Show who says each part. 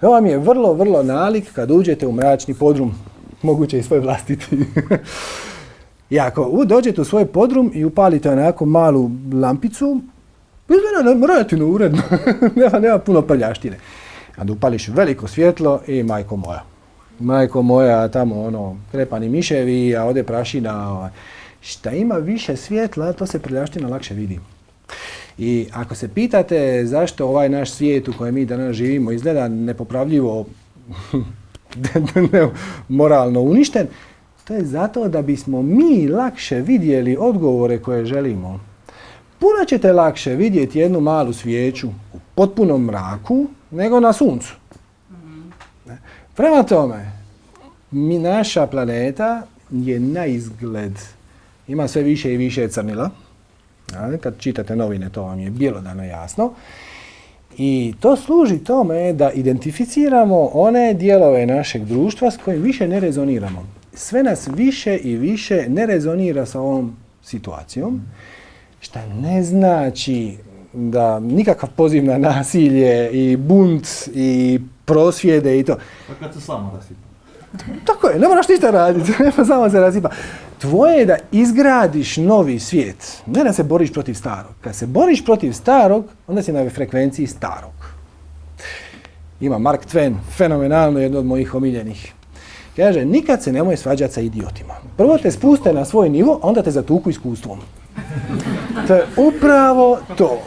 Speaker 1: To vam je vrlo, vrlo nalik kad uđete u mračni podrum, moguće i svoj vlastiti. I ako dođete u svoj podrum i upalite onako malu lampicu, izgleda relativno uredno, nema, nema puno prljaštine. Kad upališ veliko svjetlo i majko moja. Majko moja, tamo ono, krepani miševi, a ovdje prašina. Ovaj. Šta ima više svjetla, to se prljaština lakše vidi. I ako se pitate zašto ovaj naš svijet u kojem mi danas živimo izgleda nepopravljivo moralno uništen, to je zato da bismo mi lakše vidjeli odgovore koje želimo. Puno ćete lakše vidjeti jednu malu svijeću u potpunom mraku nego na suncu. Prema tome, mi, naša planeta je na izgled, ima sve više i više crnila. Kad čitate novine, to vam je bjelodano jasno. I to služi tome da identificiramo one dijelove našeg društva s kojim više ne rezoniramo. Sve nas više i više ne rezonira sa ovom situacijom, što ne znači da nikakav poziv na nasilje i bunt i prosvjede i to.
Speaker 2: Pa kad se samo rasipa.
Speaker 1: Tako je, ne moraš ništa raditi, nema samo se rasipa. Tvoje je da izgradiš novi svijet, ne da se boriš protiv starog. Kad se boriš protiv starog, onda si na frekvenciji starog. Ima Mark Twain, fenomenalno jedno od mojih omiljenih. Kaže, nikad se nemoj svađati sa idiotima. Prvo te spuste na svoj nivo, onda te zatuku iskustvom. To je upravo to.